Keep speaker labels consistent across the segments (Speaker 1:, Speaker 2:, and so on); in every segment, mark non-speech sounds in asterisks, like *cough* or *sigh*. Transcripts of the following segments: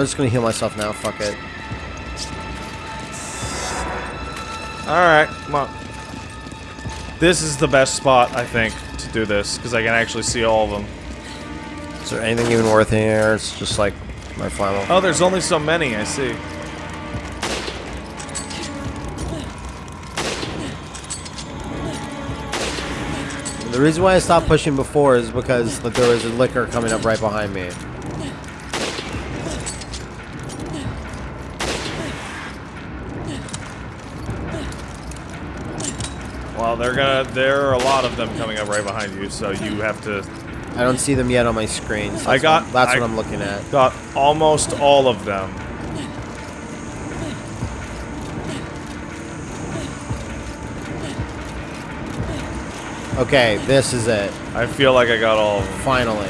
Speaker 1: I'm just gonna heal myself now, fuck it.
Speaker 2: Alright, come on. This is the best spot, I think, to do this, because I can actually see all of them.
Speaker 1: Is there anything even worth here? It's just like my flannel.
Speaker 2: Oh, there's only so many, I see.
Speaker 1: The reason why I stopped pushing before is because there was a licker coming up right behind me.
Speaker 2: Well, they're gonna. There are a lot of them coming up right behind you, so you have to.
Speaker 1: I don't see them yet on my screen. So
Speaker 2: I got-
Speaker 1: What, that's
Speaker 2: I-
Speaker 1: what I'm looking at.
Speaker 2: Got almost all of them.
Speaker 1: Okay, this is it.
Speaker 2: I feel like I got all of them.
Speaker 1: Finally.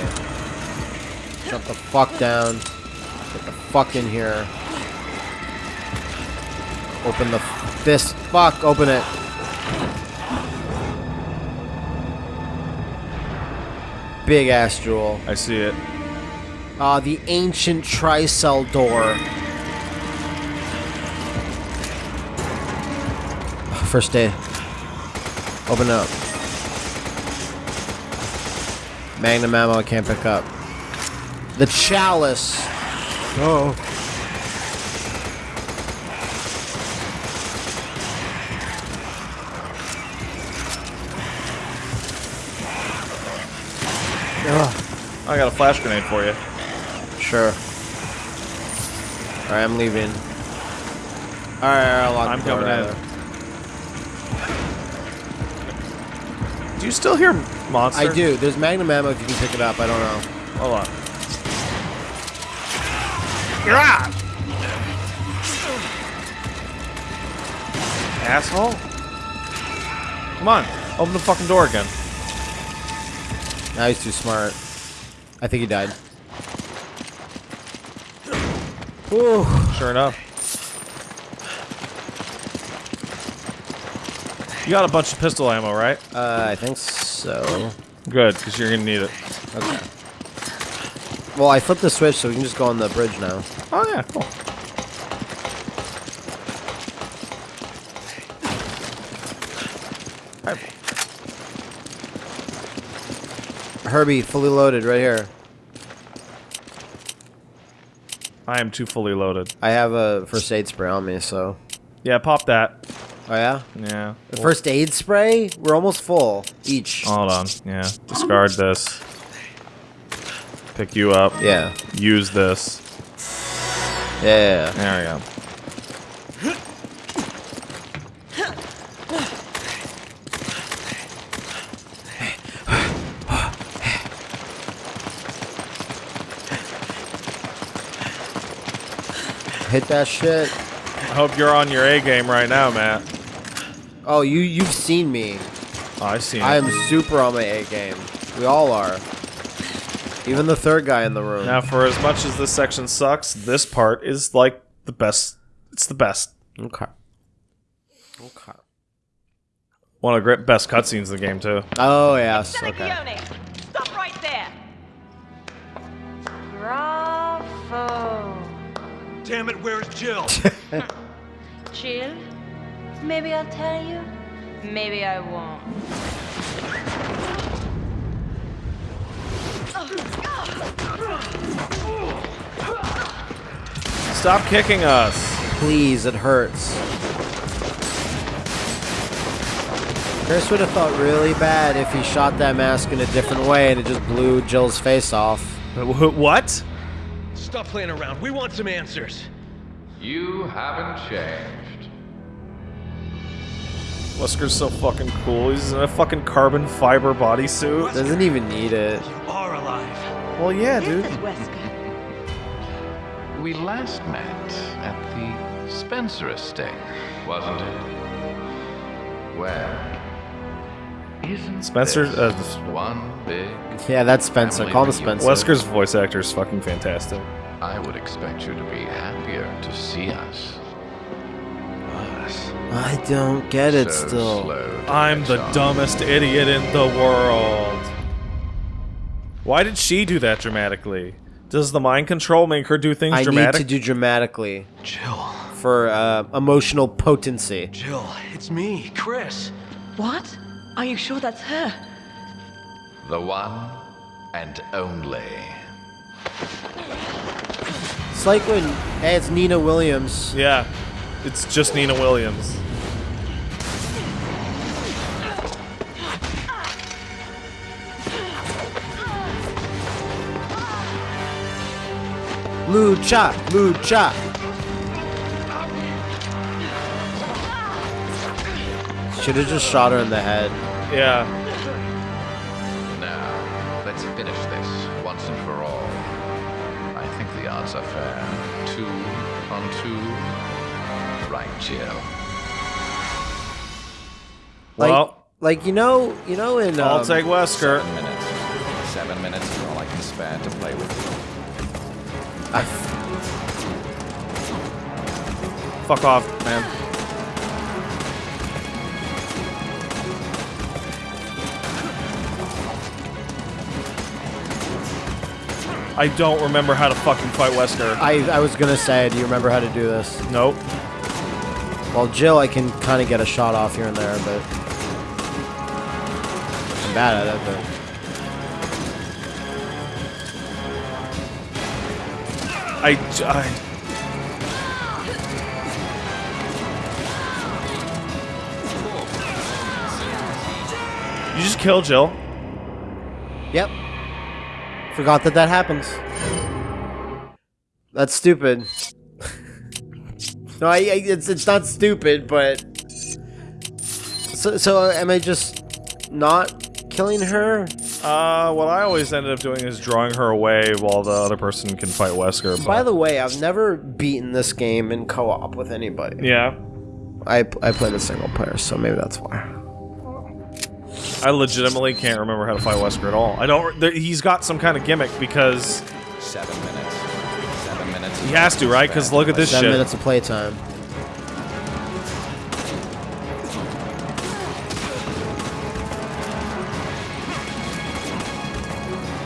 Speaker 1: Shut the fuck down. Get the fuck in here. Open the f- this. Fuck, open it. Big ass jewel.
Speaker 2: I see it.
Speaker 1: Ah, the ancient tricell door. First aid. Open up. Magnum ammo I can't pick up. The chalice. Oh. Ugh.
Speaker 2: I got a flash grenade for you.
Speaker 1: Sure. Alright, I'm leaving. Alright, I'll lock
Speaker 2: I'm
Speaker 1: the door
Speaker 2: coming in.
Speaker 1: rather.
Speaker 2: Do you still hear monsters?
Speaker 1: I do. There's magnum ammo if you can pick it up. I don't know.
Speaker 2: Hold on. You're out! Asshole! Come on, open the fucking door again.
Speaker 1: Now he's too smart. I think he died. Ooh.
Speaker 2: Sure enough. You got a bunch of pistol ammo, right?
Speaker 1: Uh, I think so.
Speaker 2: Good, because you're gonna need it.
Speaker 1: Okay. Well, I flipped the switch so we can just go on the bridge now.
Speaker 2: Oh yeah, cool.
Speaker 1: Herbie, fully loaded, right here.
Speaker 2: I am too fully loaded.
Speaker 1: I have a first aid spray on me, so.
Speaker 2: Yeah, pop that.
Speaker 1: Oh yeah.
Speaker 2: Yeah.
Speaker 1: The first aid spray? We're almost full each.
Speaker 2: Hold on. Yeah. Discard this. Pick you up.
Speaker 1: Yeah.
Speaker 2: Use this.
Speaker 1: Yeah.
Speaker 2: There we go.
Speaker 1: Hit that shit.
Speaker 2: I hope you're on your A game right now, Matt.
Speaker 1: Oh, you you've seen me.
Speaker 2: Oh, I see.
Speaker 1: I am super on my A game. We all are. Even the third guy in the room.
Speaker 2: Now, for as much as this section sucks, this part is like the best. It's the best.
Speaker 1: Okay. Okay.
Speaker 2: One of the great best cutscenes in the game too.
Speaker 1: Oh yes. Okay.
Speaker 3: Damn it, where's Jill? *laughs*
Speaker 4: Jill, maybe I'll tell you, maybe I won't.
Speaker 2: Stop kicking us.
Speaker 1: Please, it hurts. Chris would have felt really bad if he shot that mask in a different way and it just blew Jill's face off.
Speaker 2: What?
Speaker 3: Stop playing around. We want some answers.
Speaker 5: You haven't changed.
Speaker 2: Wesker's so fucking cool. He's in a fucking carbon fiber bodysuit.
Speaker 1: Doesn't even need it.
Speaker 3: You are alive.
Speaker 2: Well, yeah, dude.
Speaker 4: This is Wesker.
Speaker 5: We last met at the Spencer estate, wasn't it? Well, isn't
Speaker 2: Spencer, uh,
Speaker 5: one big?
Speaker 1: Yeah, that's Spencer. Call him
Speaker 5: reunion.
Speaker 1: Spencer.
Speaker 2: Wesker's voice actor is fucking fantastic.
Speaker 5: I would expect you to be happier to see us. Us.
Speaker 1: I don't get it
Speaker 5: so
Speaker 1: still.
Speaker 2: I'm the
Speaker 5: on.
Speaker 2: dumbest idiot in the world. Why did she do that dramatically? Does the mind control make her do things
Speaker 1: I
Speaker 2: dramatic?
Speaker 1: need to do dramatically
Speaker 3: Jill.
Speaker 1: for uh, emotional potency.
Speaker 3: Jill, it's me, Chris.
Speaker 6: What? Are you sure that's her?
Speaker 5: The one and only.
Speaker 1: It's like when, hey, it's Nina Williams.
Speaker 2: yeah, it's just Nina Williams.
Speaker 1: Lucha, Lucha. Should have just shot her in the head.
Speaker 2: Yeah.
Speaker 5: Think the odds are fair. Two on two. Right, Jill.
Speaker 1: Like,
Speaker 2: Well,
Speaker 1: like you know, you know in
Speaker 2: I'll
Speaker 1: um,
Speaker 2: take Wesker.
Speaker 7: Seven minutes. Seven minutes is all I can spare to play with.
Speaker 1: I-
Speaker 2: Fuck off, man. I don't remember how to fucking fight Wesker.
Speaker 1: I, I was gonna say, do you remember how to do this?
Speaker 2: Nope.
Speaker 1: Well, Jill, I can kind of get a shot off here and there, but I'm bad at it. But
Speaker 2: I, I- You just kill Jill.
Speaker 1: yep, forgot that that happens. That's stupid. no, I, I it's it's not stupid, but so so am I just not killing her?
Speaker 2: Uh, what I always ended up doing is drawing her away while the other person can fight Wesker. But
Speaker 1: By the way, I've never beaten this game in co-op with anybody.
Speaker 2: yeah,
Speaker 1: I I played a single player, so maybe that's why.
Speaker 2: I legitimately can't remember how to fight Wesker at all. I don't. There, he's got some kind of gimmick because
Speaker 7: Seven minutes. Seven minutes.
Speaker 2: he has to, right? Because look at
Speaker 7: play
Speaker 2: this
Speaker 1: Seven
Speaker 2: shit.
Speaker 1: minutes of playtime.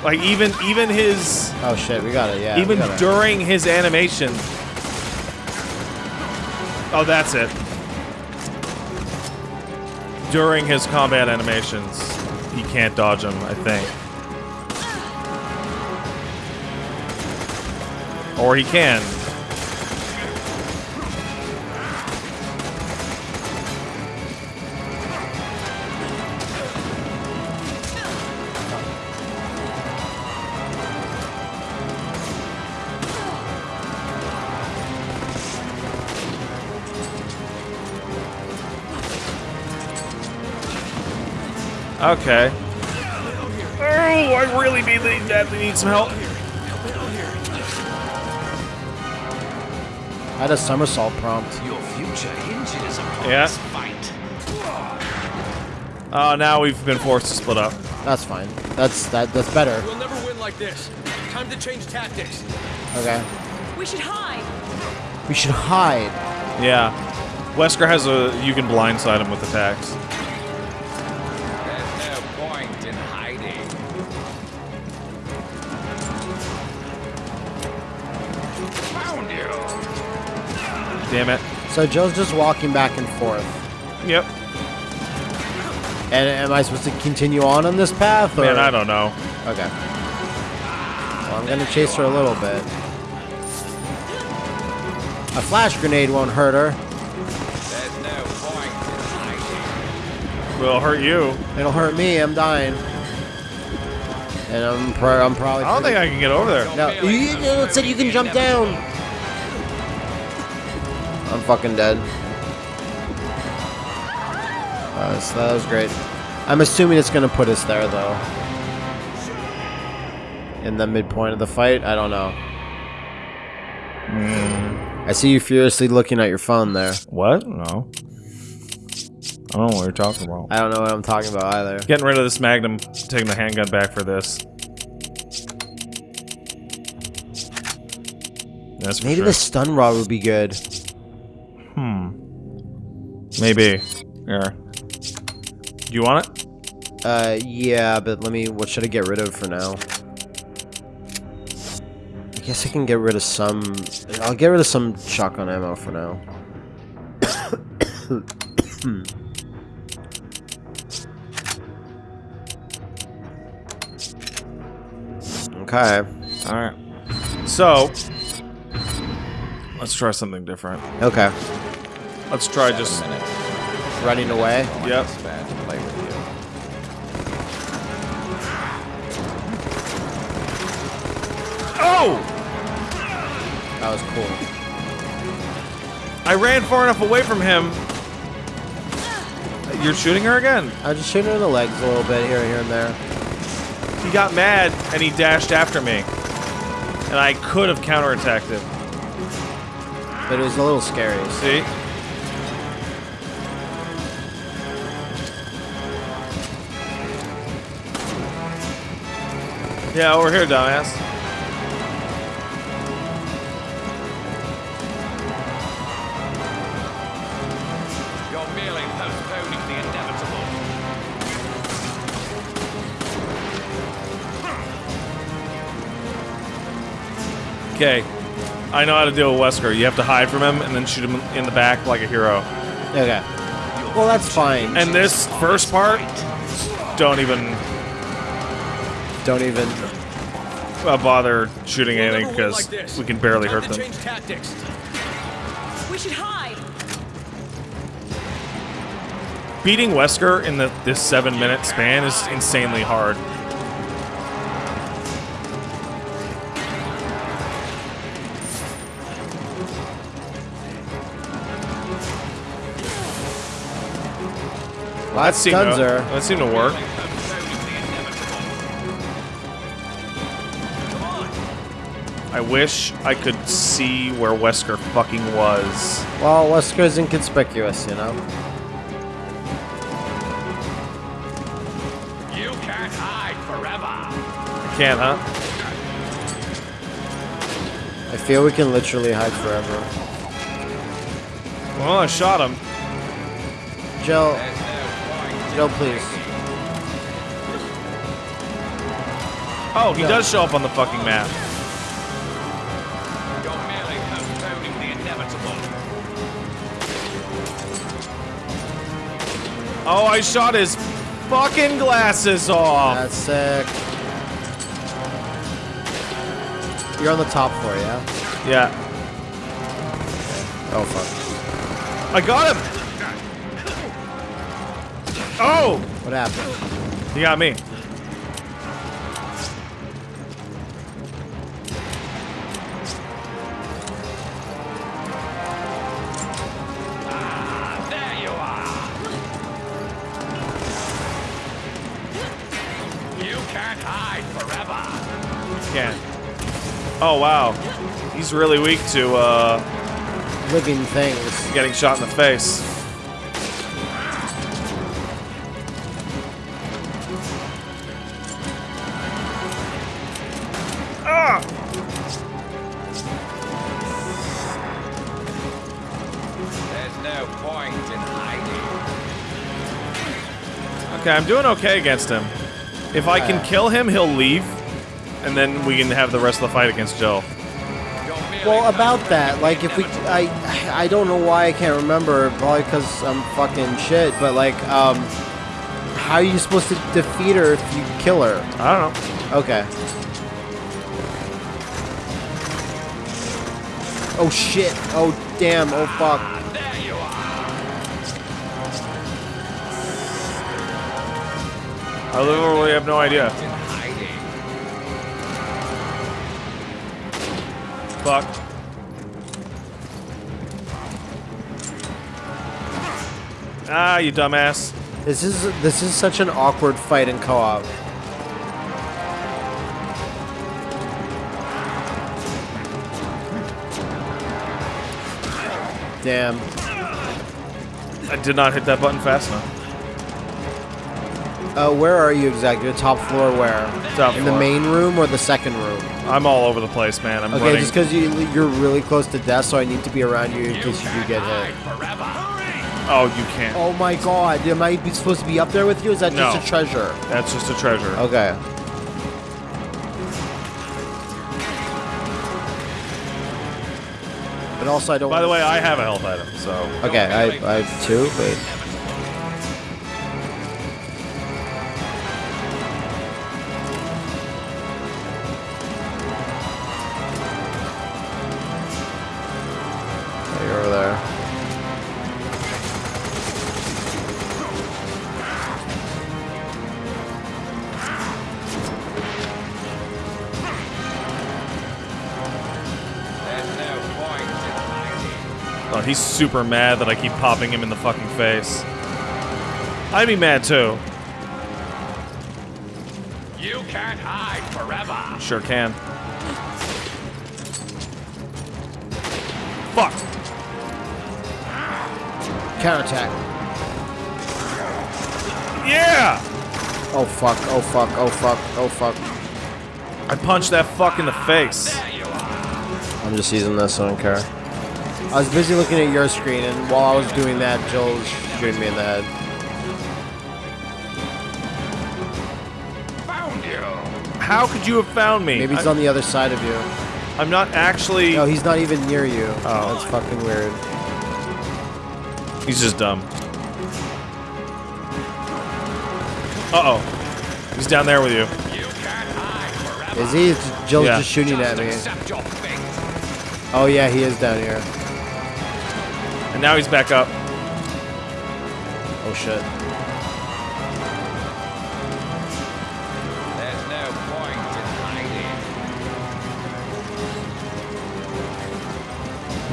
Speaker 2: Like even even his
Speaker 1: Oh shit, we got it. Yeah.
Speaker 2: even
Speaker 1: we got it.
Speaker 2: during his animation. Oh, that's it. During his combat animations, he can't dodge them. I think. Or he can. Okay. Oh, I really need, badly need some help.
Speaker 1: I had a somersault prompt.
Speaker 3: Your future hinges upon
Speaker 2: Yeah.
Speaker 3: this fight.
Speaker 2: Oh, now we've been forced to split up.
Speaker 1: That's fine. That's that. That's better.
Speaker 3: We'll never win like this. Time to change tactics.
Speaker 1: Okay.
Speaker 6: We should hide.
Speaker 1: We should hide.
Speaker 2: Yeah. Wesker has a. You can blindside him with attacks. Damn it.
Speaker 1: So Joe's just walking back and forth.
Speaker 2: Yep.
Speaker 1: And am I supposed to continue on on this path? Or?
Speaker 2: Man, I don't know.
Speaker 1: Okay. Well, I'm gonna chase her a little bit. A flash grenade won't hurt her.
Speaker 7: There's no point in hiding.
Speaker 2: Will hurt you.
Speaker 1: It'll hurt me. I'm dying. And I'm pro- I'm probably.
Speaker 2: I don't think I can get over there.
Speaker 1: No, you, you, it said you can jump down. I'm fucking dead. Uh, so that was great. I'm assuming it's gonna put us there though. In the midpoint of the fight, I don't know. I see you furiously looking at your phone there.
Speaker 2: What? No. I don't know what you're talking about.
Speaker 1: I don't know what I'm talking about either.
Speaker 2: Getting rid of this Magnum, taking the handgun back for this. That's for
Speaker 1: Maybe
Speaker 2: sure.
Speaker 1: the stun rod would be good.
Speaker 2: Hmm. Maybe. Here. Do you want it?
Speaker 1: Uh, yeah, but let me. What should I get rid of for now? I guess I can get rid of some. I'll get rid of some shotgun ammo for now. *coughs* okay.
Speaker 2: Alright. So, let's try something different.
Speaker 1: Okay.
Speaker 2: Let's try just.
Speaker 7: Minutes.
Speaker 1: Running away.
Speaker 2: Yep.
Speaker 7: can to play with you.
Speaker 2: Oh!
Speaker 1: That was cool.
Speaker 2: I ran far enough away from him. You're shooting her again.
Speaker 1: I just shooting her in the legs a little bit here, here and there.
Speaker 2: He got mad and he dashed after me. And I could have counterattacked him.
Speaker 1: But it was a little scary.
Speaker 2: See? Yeah, over here, dumbass.
Speaker 3: You're merely postponing the inevitable.
Speaker 2: Okay. I know how to deal with Wesker. You have to hide from him and then shoot him in the back like a hero.
Speaker 1: Okay. Well, that's fine.
Speaker 2: And this first part, don't even
Speaker 1: Don't even.
Speaker 2: uh, bother shooting
Speaker 3: We'll
Speaker 2: anything because
Speaker 3: like
Speaker 2: we can barely
Speaker 3: Time
Speaker 2: hurt them.
Speaker 3: tactics.
Speaker 6: We should hide.
Speaker 2: Beating Wesker in the this seven minute span is insanely hard.
Speaker 1: Well,
Speaker 2: That
Speaker 1: that's
Speaker 2: seemed to, that seemed to work. I wish I could see where Wesker fucking was.
Speaker 1: Well, Wesker's inconspicuous, you know?
Speaker 3: You can't hide forever.
Speaker 2: I can't, huh?
Speaker 1: I feel we can literally hide forever.
Speaker 2: Well, I shot him.
Speaker 1: Jill. Jill, please.
Speaker 2: Oh, he does show up on the fucking map. Oh, I shot his fucking glasses off.
Speaker 1: That's sick. You're on the top floor, yeah?
Speaker 2: Yeah,
Speaker 1: Oh, fuck.
Speaker 2: I got him. Oh,
Speaker 1: What happened?
Speaker 2: he got me. Oh wow, he's really weak to uh,
Speaker 1: Living things.
Speaker 2: getting shot in the face. Ah!
Speaker 7: There's no point in hiding.
Speaker 2: Okay, I'm doing okay against him. If I can kill him, he'll leave, and then we can have the rest of the fight against Jill.
Speaker 1: Well, about that, like, if we, I, I don't know why I can't remember. Probably because I'm fucking shit. But like, um, how are you supposed to defeat her if you kill her?
Speaker 2: I don't know.
Speaker 1: Okay. Oh shit! Oh damn! Oh fuck!
Speaker 3: There you are.
Speaker 2: I literally have no idea. Fuck. Ah, you dumbass.
Speaker 1: This is this is such an awkward fight in co-op. Damn.
Speaker 2: I did not hit that button fast enough.
Speaker 1: Uh, where are you exactly? The top floor where?
Speaker 2: Top
Speaker 1: In the main room or the second room?
Speaker 2: I'm all over the place, man. I'm
Speaker 1: Okay,
Speaker 2: running.
Speaker 1: just because you, you're really close to death, so I need to be around you in case you do get hit.
Speaker 2: Oh, you can't.
Speaker 1: Oh my god, am I supposed to be up there with you? Is that just a treasure?
Speaker 2: That's just a treasure.
Speaker 1: Okay. But also, I don't.
Speaker 2: By the way, I have a health item, so
Speaker 1: Okay, I, I have two, but
Speaker 3: hiding.
Speaker 2: he's super mad that I keep popping him in the fucking face. I'd be mad too.
Speaker 3: You can't hide forever.
Speaker 2: Sure can. Fuck.
Speaker 1: Counterattack.
Speaker 2: Yeah.
Speaker 1: Oh fuck! Oh fuck! Oh fuck! Oh fuck!
Speaker 2: I punched that fuck in the face.
Speaker 3: There you are.
Speaker 1: I'm just using this. I don't care. I was busy looking at your screen, and while I was doing that, Jill was shooting me in the head.
Speaker 3: Found you.
Speaker 2: How could you have found me?
Speaker 1: Maybe he's
Speaker 2: I,
Speaker 1: on the other side of you.
Speaker 2: I'm not actually.
Speaker 1: No, he's not even near you.
Speaker 2: Oh.
Speaker 1: That's fucking weird.
Speaker 2: He's just dumb. Uh oh. He's down there with you.
Speaker 3: You can't hide.
Speaker 1: Is he? It's- Jill's
Speaker 2: Yeah.
Speaker 1: just shooting at me.
Speaker 3: accept your fate.
Speaker 1: Oh yeah, he is down here.
Speaker 2: And now he's back up.
Speaker 1: Oh shit.
Speaker 3: There's no point in hiding.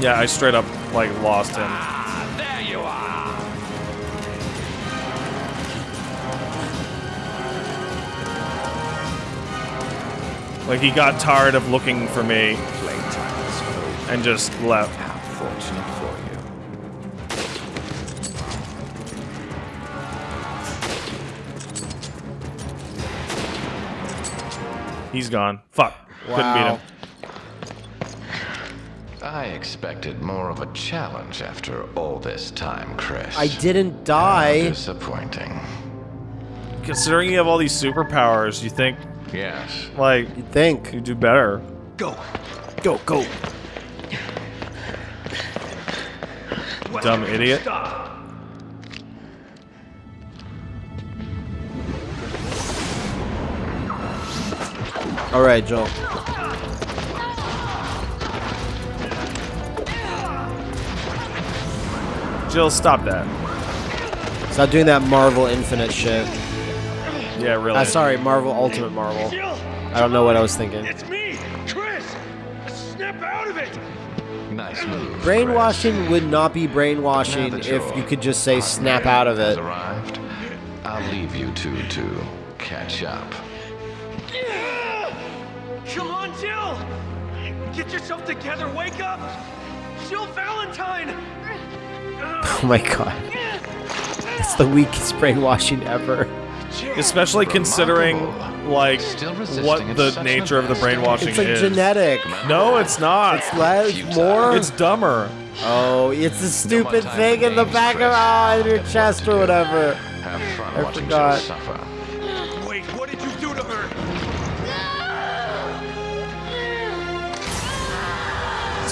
Speaker 2: Yeah, I straight up, like, lost him.
Speaker 3: Ah, there you are.
Speaker 2: Like, he got tired of looking for me
Speaker 7: Playtime is over.
Speaker 2: and just left.
Speaker 7: How fortunate
Speaker 2: He's gone. Fuck. Couldn't beat him.
Speaker 5: I expected more of a challenge after all this time, Chris.
Speaker 1: I didn't die.
Speaker 5: How
Speaker 1: die.
Speaker 5: disappointing.
Speaker 2: Considering you have all these superpowers, you think,
Speaker 5: Yes.
Speaker 2: like,
Speaker 1: You'd think.
Speaker 2: you do better.
Speaker 3: Go.
Speaker 1: Go, go.
Speaker 2: Dumb idiot.
Speaker 1: All right, Joel.
Speaker 2: Jill, stop that.
Speaker 1: Stop doing that Marvel Infinite shit.
Speaker 2: Yeah, really.
Speaker 1: Uh, sorry, Marvel Ultimate Marvel. I don't know what I was thinking.
Speaker 8: It's me, Chris. Snap out of it.
Speaker 5: Nice move.
Speaker 1: Brainwashing would not be brainwashing if you could just say snap out of it.
Speaker 5: Arrived. I'll leave you two to catch up.
Speaker 8: Come on, Jill. Get yourself together. Wake up. Jill Valentine. *laughs*
Speaker 1: Oh my god. It's the weakest brainwashing ever.
Speaker 2: Especially considering, like,
Speaker 5: Still
Speaker 2: what the nature of the
Speaker 5: advanced
Speaker 2: brainwashing
Speaker 1: It's like
Speaker 2: is.
Speaker 1: genetic.
Speaker 2: No, it's not.
Speaker 1: It's less, more.
Speaker 2: It's dumber.
Speaker 1: oh, it's the stupid
Speaker 5: time
Speaker 1: thing in the back of
Speaker 5: Chris.
Speaker 1: in your chest or whatever.
Speaker 5: Have fun
Speaker 1: I
Speaker 5: watching
Speaker 1: forgot.
Speaker 5: Jill suffer.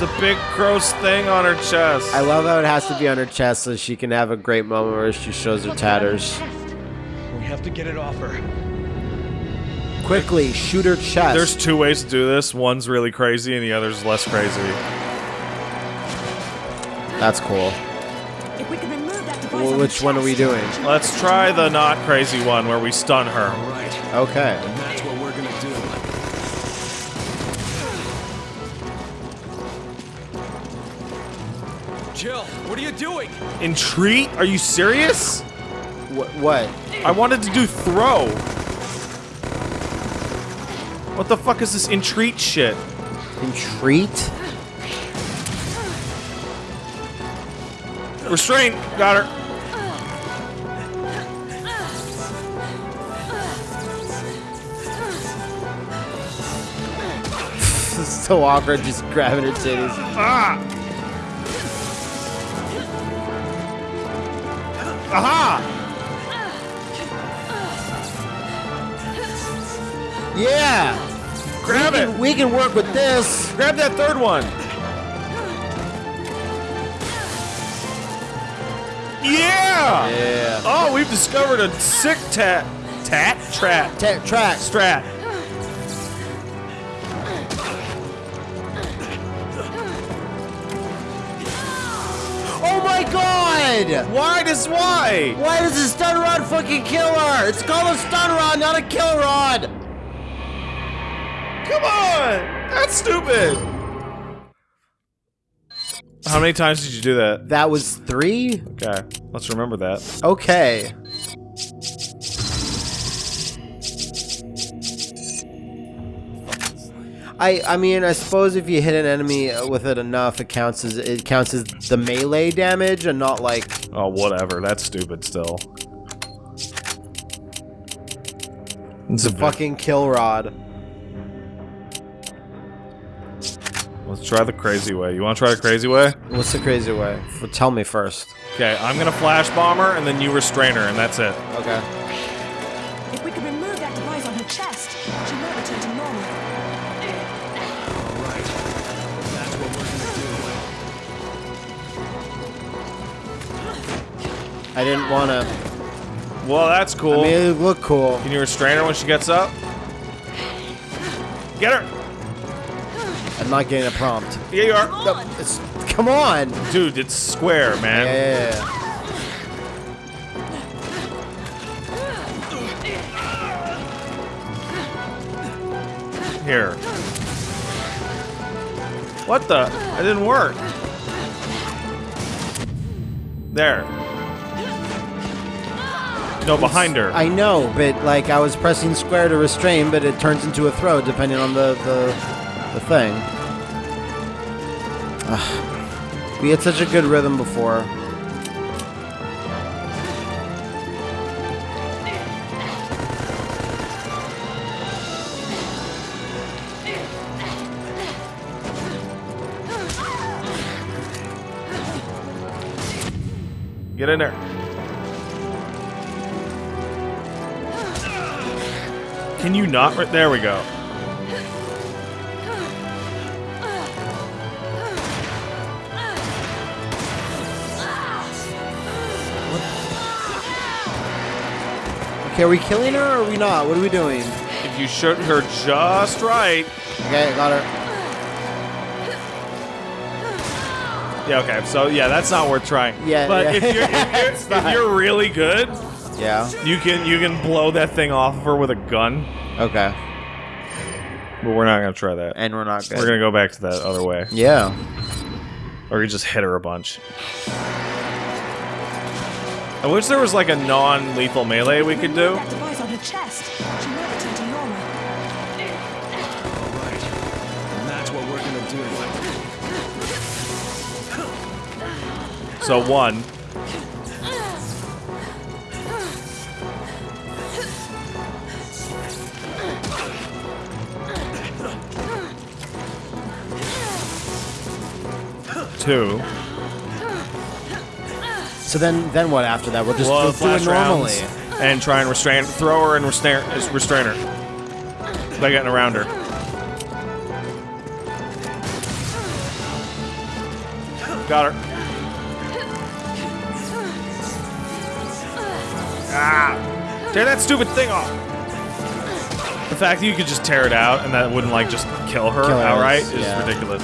Speaker 2: It's a big gross thing on her chest.
Speaker 1: I love how it has to be on her chest so she can have a great moment where she shows her tatters.
Speaker 8: We have to get it off her.
Speaker 1: Quickly, shoot her chest.
Speaker 2: There's two ways to do this. One's really crazy and the other's less crazy.
Speaker 1: That's cool.
Speaker 6: If we can remove that device
Speaker 1: Well,
Speaker 6: on
Speaker 1: which
Speaker 6: the
Speaker 1: one are we doing?
Speaker 2: Let's try the not crazy one where we stun her.
Speaker 8: Right.
Speaker 1: Okay.
Speaker 8: What are you doing?
Speaker 2: Entreat? Are you serious?
Speaker 1: What? What?
Speaker 2: I wanted to do throw. What the fuck is this entreat shit?
Speaker 1: Entreat?
Speaker 2: Restraint. Got her.
Speaker 1: This *laughs* is so awkward just grabbing her titties.
Speaker 2: Ah. Aha!
Speaker 1: Yeah!
Speaker 2: Grab
Speaker 1: we
Speaker 2: it!
Speaker 1: Can, we can work with this!
Speaker 2: Grab that third one! Yeah!
Speaker 1: Yeah.
Speaker 2: Oh, we've discovered a sick tat. Tat? trap,
Speaker 1: Tat, track.
Speaker 2: Strat. Why does why?
Speaker 1: Why does the stun rod fucking kill her? It's called a stun rod, not a kill rod!
Speaker 2: Come on! That's stupid! How many times did you do that?
Speaker 1: That was three?
Speaker 2: Okay, let's remember that.
Speaker 1: Okay. I I mean I suppose if you hit an enemy with it enough, it counts as it counts as the melee damage and not like
Speaker 2: Oh, whatever. That's stupid still. It's a
Speaker 1: fucking kill rod.
Speaker 2: Let's try the crazy way. You want to try the crazy way?
Speaker 1: What's the crazy way? F- Tell me first.
Speaker 2: Okay, I'm gonna flash bomber and then you restrain her, and that's it.
Speaker 1: Okay. I didn't want to.
Speaker 2: Well, that's cool.
Speaker 1: I mean, it looked cool.
Speaker 2: Can you restrain her when she gets up? Get her!
Speaker 1: I'm not getting a prompt.
Speaker 2: Yeah, you are.
Speaker 1: No, it's, come on.
Speaker 2: Dude, it's square, man.
Speaker 1: Yeah, yeah, yeah.
Speaker 2: Here. What the? It didn't work. There. No, behind her.
Speaker 1: I know, but like I was pressing square to restrain, but it turns into a throw depending on the the, the thing. Ugh. We had such a good rhythm before.
Speaker 2: Get in there. Can you not? Right there we go.
Speaker 1: Okay, are we killing her or are we not? What are we doing?
Speaker 2: If you shoot her just right.
Speaker 1: Okay, got her.
Speaker 2: Yeah, okay. So, yeah, that's not worth trying.
Speaker 1: Yeah,
Speaker 2: But
Speaker 1: yeah.
Speaker 2: if you're if you're, *laughs* if you're really good,
Speaker 1: Yeah.
Speaker 2: you can you can blow that thing off of her with a gun.
Speaker 1: Okay.
Speaker 2: But we're not gonna try that.
Speaker 1: And we're not good.
Speaker 2: We're gonna go back to that other way.
Speaker 1: Yeah.
Speaker 2: Or you just hit her a bunch. I wish there was like a non-lethal melee we could do.
Speaker 6: That device on her chest, she might return to normal.
Speaker 8: That's what we're gonna do.
Speaker 2: So one. Two.
Speaker 1: So then then what after that? We'll just
Speaker 2: Well,
Speaker 1: do it normally.
Speaker 2: and try and restrain, throw her and restrain, restrain her by getting around her. Got her. Ah! Tear that stupid thing off. The fact that you could just tear it out and that wouldn't like just kill her
Speaker 1: Kill her
Speaker 2: outright
Speaker 1: is-
Speaker 2: is
Speaker 1: yeah.
Speaker 2: ridiculous.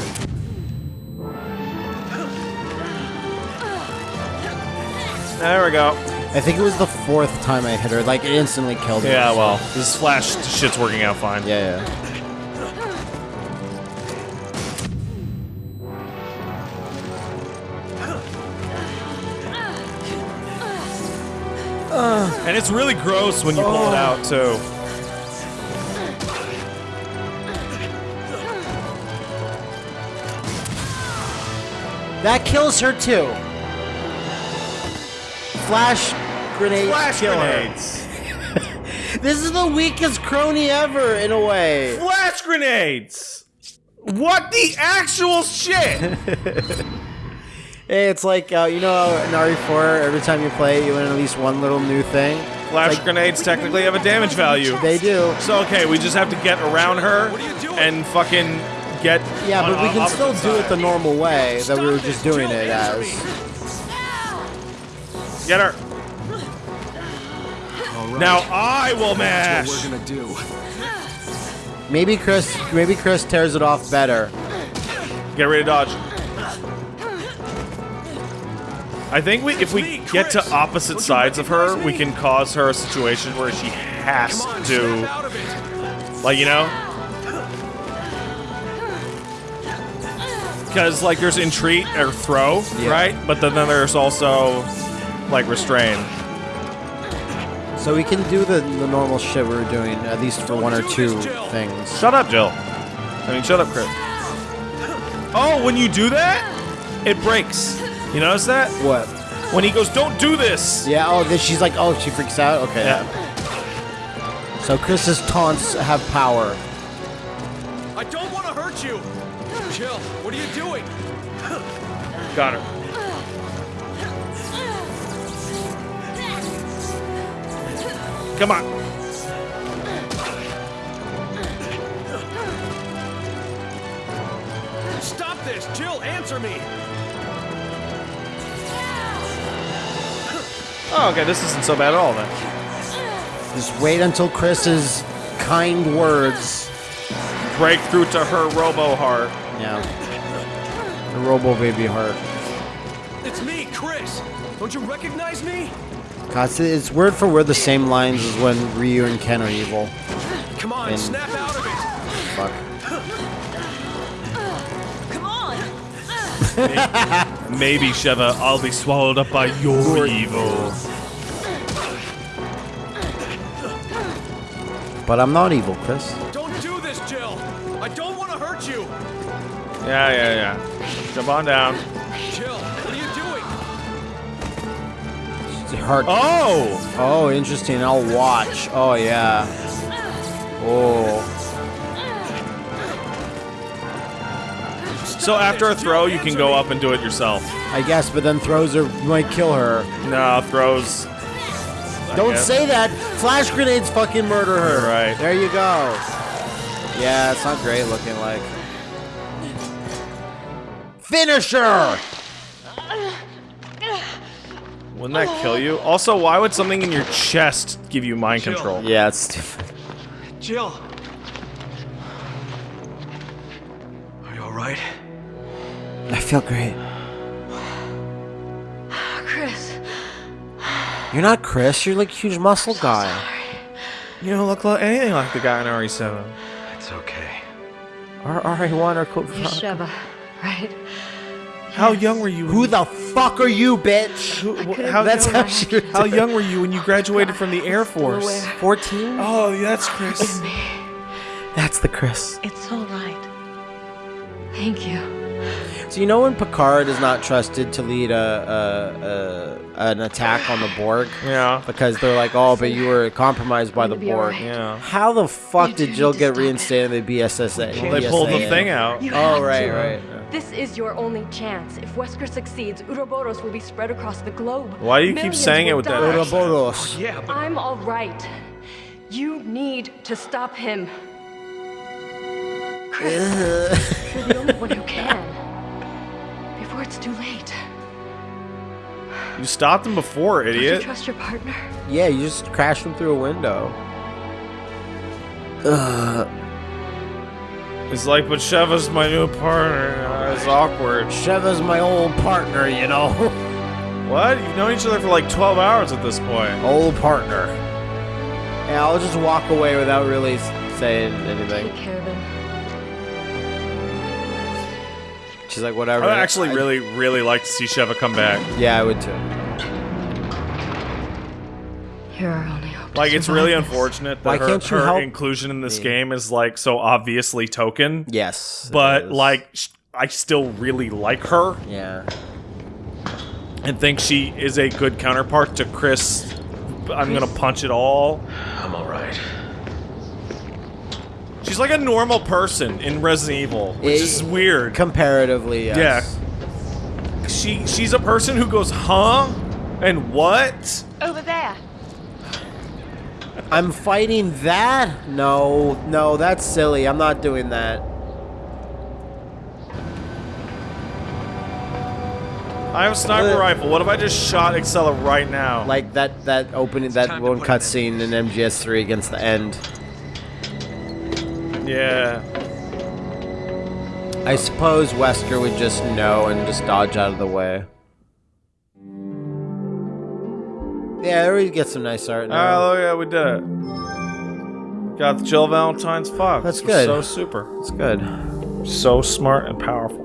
Speaker 2: There we go.
Speaker 1: I think it was the fourth time I hit her. Like it instantly killed her.
Speaker 2: Yeah, well, this flash shit's working out fine.
Speaker 1: Yeah, yeah.
Speaker 2: And it's really gross when you pull it out, too.
Speaker 1: That kills her too. Flash grenade.
Speaker 2: Flash
Speaker 1: kill her.
Speaker 2: grenades! *laughs*
Speaker 1: This is the weakest crony ever, in a way.
Speaker 2: Flash grenades! What the actual shit? *laughs*
Speaker 1: It's like uh, you know in RE4, every time you play, you win at least one little new thing.
Speaker 2: Flash
Speaker 1: Like-
Speaker 2: grenades technically have a damage value.
Speaker 1: They do.
Speaker 2: So, okay, we just have to get around her and fucking get.
Speaker 1: Yeah,
Speaker 2: on
Speaker 1: but we can still do it the normal way that we were just doing it as.
Speaker 2: Get her. Now I will mash.
Speaker 9: What we're gonna do.
Speaker 1: Maybe Chris, maybe Chris tears it off better.
Speaker 2: Get ready to dodge. I think we, if we get to opposite sides of her, we can cause her a situation where she has
Speaker 9: on,
Speaker 2: to,
Speaker 9: snap out of it.
Speaker 2: like, you know? Because, like, there's entreat or throw,
Speaker 1: Yeah.
Speaker 2: right? But then, then there's also, like, restrain.
Speaker 1: So we can do the, the normal shit we were doing, at least for one or two things.
Speaker 2: Shut up, Jill. I mean, shut up, Chris. Oh, when you do that, it breaks. You notice that?
Speaker 1: What?
Speaker 2: When he goes, don't do this!
Speaker 1: Yeah, oh, then she's like, oh, she freaks out? Okay.
Speaker 2: Yeah.
Speaker 1: So Chris's taunts have power.
Speaker 9: I don't want to hurt you. Jill, what are you doing?
Speaker 2: Got her. Come on.
Speaker 9: Stop this, Jill. Answer me.
Speaker 2: Oh, okay, this isn't so bad at all then.
Speaker 1: Just wait until Chris's kind words.
Speaker 2: Break through to her robo heart.
Speaker 1: Yeah. The Robo Baby Heart.
Speaker 9: It's me, Chris. Don't you recognize me?
Speaker 1: God, it's, it's word for word the same lines as when Ryu and Ken are evil.
Speaker 9: Come on,
Speaker 1: And-
Speaker 9: snap out of it.
Speaker 1: Fuck.
Speaker 6: Come on!
Speaker 2: Maybe, Sheva, I'll be swallowed up by your evil.
Speaker 1: But I'm not evil, Chris.
Speaker 9: Don't do this, Jill. I don't want to hurt you.
Speaker 2: Yeah, yeah, yeah. Jump on down. Oh!
Speaker 1: Oh, interesting. I'll watch. Oh, yeah. Oh.
Speaker 2: So after a throw, you can go up and do it yourself.
Speaker 1: I guess, but then throws her might kill her.
Speaker 2: No, throws. I
Speaker 1: Don't
Speaker 2: guess.
Speaker 1: say that. Flash grenades fucking murder her.
Speaker 2: You're right.
Speaker 1: There you go. Yeah, it's not great looking like. Finisher.
Speaker 2: Wouldn't that kill you? Also, why would something in your chest give you mind
Speaker 9: Chill.
Speaker 2: control?
Speaker 1: Yeah, it's stupid.
Speaker 9: Jill. Are you alright?
Speaker 1: I feel great.
Speaker 4: Chris,
Speaker 1: You're not Chris. You're like a huge muscle guy.
Speaker 2: You don't look like anything like the guy in RE7.
Speaker 9: It's okay.
Speaker 1: R RA1 or code.
Speaker 4: you're Sheva, right?
Speaker 2: How young were you?
Speaker 1: Who the fuck are you, bitch?
Speaker 2: who- how,
Speaker 1: That's
Speaker 2: young,
Speaker 1: how she.
Speaker 2: how young were you when you graduated from the Air Force?
Speaker 1: 14?
Speaker 2: Oh, that's Chris.
Speaker 1: That's the Chris.
Speaker 4: It's all right. Thank you.
Speaker 1: So you know when Picard is not trusted to lead a, a, a an attack on the Borg
Speaker 2: yeah.
Speaker 1: because they're like, oh, but you were compromised by the Borg.
Speaker 4: alright.
Speaker 2: Yeah.
Speaker 1: How the fuck
Speaker 4: You
Speaker 1: did Jill get reinstated in the BSAA?
Speaker 2: Well, they pulled the thing out.
Speaker 4: You
Speaker 1: Oh
Speaker 4: have
Speaker 1: right,
Speaker 4: to.
Speaker 1: right.
Speaker 10: This is your only chance. If Wesker succeeds, Uroboros will be spread across the globe.
Speaker 2: Why do you keep saying it
Speaker 10: will
Speaker 2: with that
Speaker 10: die.
Speaker 2: accent?
Speaker 1: Ouroboros.
Speaker 9: Oh, yeah, but
Speaker 10: I'm all right. You need to stop him. Chris, *laughs* you're the only one who can. Before it's too late.
Speaker 2: You stopped him before,
Speaker 10: Don't you
Speaker 2: idiot.
Speaker 10: trust your partner?
Speaker 1: Yeah, you just crashed him through a window. Ugh.
Speaker 2: It's like, but Sheva's my new partner. Uh, It's awkward.
Speaker 1: Sheva's my old partner, you know. *laughs*
Speaker 2: What? You've known each other for like 12 hours at this point.
Speaker 1: old partner. Yeah, I'll just walk away without really saying anything.
Speaker 10: Take care of him.
Speaker 1: She's like, whatever.
Speaker 2: I
Speaker 1: whatever.
Speaker 2: would actually
Speaker 1: I-
Speaker 2: really, really like to see Sheva come back.
Speaker 1: Yeah, I would too.
Speaker 10: You're our only hope. to
Speaker 2: Like, it's really
Speaker 10: survive this.
Speaker 2: unfortunate
Speaker 1: Why
Speaker 2: that her,
Speaker 1: can't you
Speaker 2: her
Speaker 1: help
Speaker 2: inclusion in this
Speaker 1: me?
Speaker 2: game is like so obviously token.
Speaker 1: Yes.
Speaker 2: But like, sh- I still really like her
Speaker 1: Yeah.
Speaker 2: and think she is a good counterpart to Chris. I'm gonna punch it all.
Speaker 9: I'm alright.
Speaker 2: She's like a normal person in Resident Evil, which
Speaker 1: Eh,
Speaker 2: is weird.
Speaker 1: Comparatively, yes.
Speaker 2: She she's a person who goes, huh, and what?
Speaker 4: Over there.
Speaker 1: I'm fighting that? No, no, that's silly. I'm not doing that.
Speaker 2: I have a sniper
Speaker 1: Uh,
Speaker 2: rifle. What if I just shot Excella right now?
Speaker 1: Like that that opening that one cutscene in MGS3 against the end.
Speaker 2: yeah.
Speaker 1: I suppose Wesker would just know and just dodge out of the way. Yeah, there we get some nice art now.
Speaker 2: Oh yeah, we did it. Got the Jill Valentine's Fox.
Speaker 1: That's good.
Speaker 2: So super.
Speaker 1: It's good.
Speaker 2: So smart and powerful.